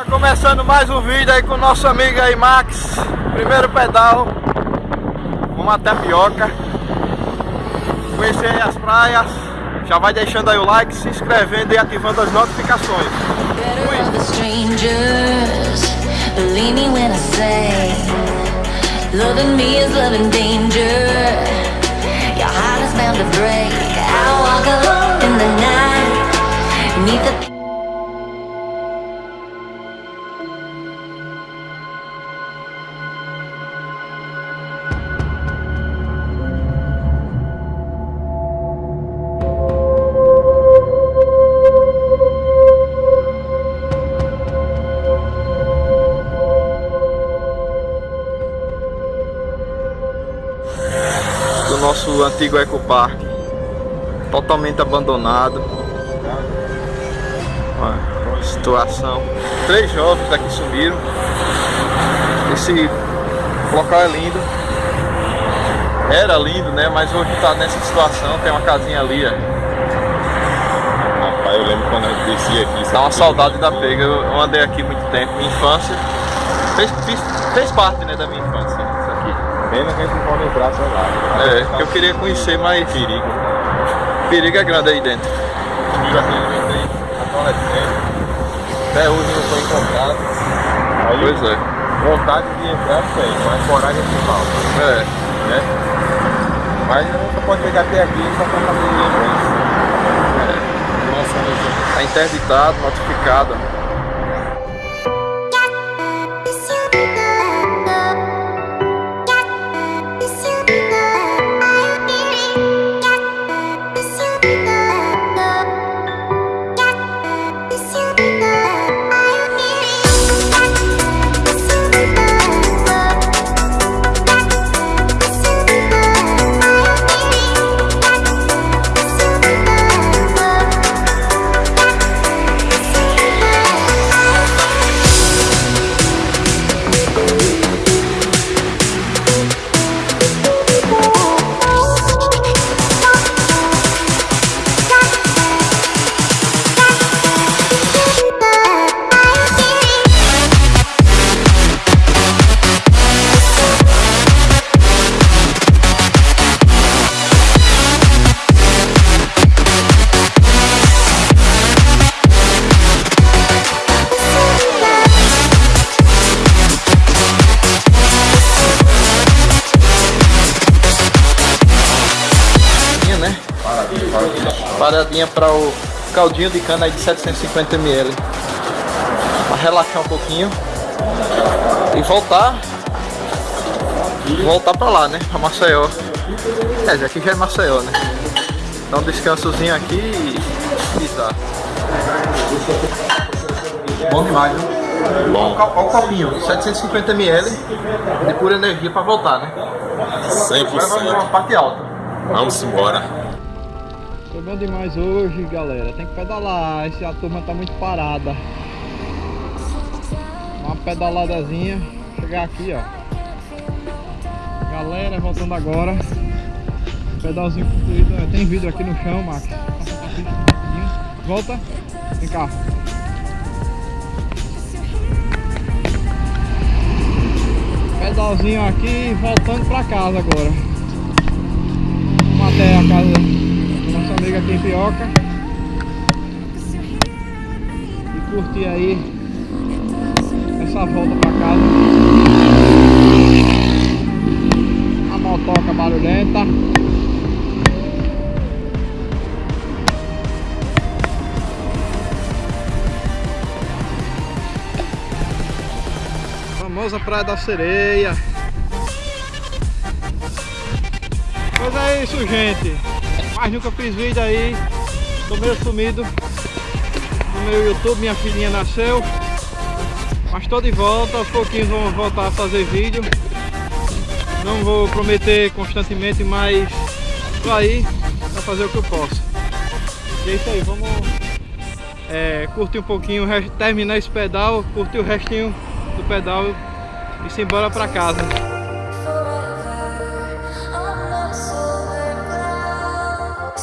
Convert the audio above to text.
Tá começando mais um vídeo aí com nosso amigo aí Max. Primeiro pedal. Vamos até Pioca Conhecer aí as praias. Já vai deixando aí o like, se inscrevendo e ativando as notificações. Loving antigo ecopark totalmente abandonado. Uma situação. Três jovens daqui sumiram. Esse local é lindo. Era lindo né? Mas hoje está nessa situação. Tem uma casinha ali ó. rapaz eu lembro quando eu desci aqui dá uma saudade da pega. Eu andei aqui muito tempo minha infância. Fez, fez, fez parte né da minha infância Pena que a gente não pode entrar, sei lá. É, eu queria conhecer mais perigo. Perigo é grande aí dentro. Perigo assim, eu entrei adolescente. Até hoje não foi encontrado. Aí, pois é. Vontade de entrar tem, mas coragem que falta. É. Né? Mas gente pode chegar até aqui só pra fazer lembrança. É. Nossa, Está interditado, notificado. Paradinha para o caldinho de cana aí de 750ml para relaxar um pouquinho e voltar voltar para lá, né, para Maceió é, já aqui já é Maceió, né dá um descansozinho aqui e tá bom demais, viu? Bom. Olha o copinho, 750ml de pura energia para voltar, né? 100%. Agora vamos uma parte alta. Vamos embora. Foi bom demais hoje, galera. Tem que pedalar. Esse, a turma tá muito parada. Uma pedaladazinha. Chegar aqui, ó. Galera, voltando agora. Pedalzinho concluído. Tem vidro aqui no chão, Max. Volta. Vem cá. Pedalzinho aqui, voltando pra casa agora. Vamos até a casa amiga aqui em Pioca e curtir aí essa volta pra casa. A motoca barulhenta. Famosa Praia da Sereia. Pois é isso gente mas nunca fiz vídeo aí. Tô meio sumido. No meu YouTube, minha filhinha nasceu. Mas tô de volta, aos pouquinhos vamos voltar a fazer vídeo. Não vou prometer constantemente, mas tô aí pra fazer o que eu posso. E é isso aí, vamos é, curtir um pouquinho, terminar esse pedal Curtir o restinho do pedal e se embora pra casa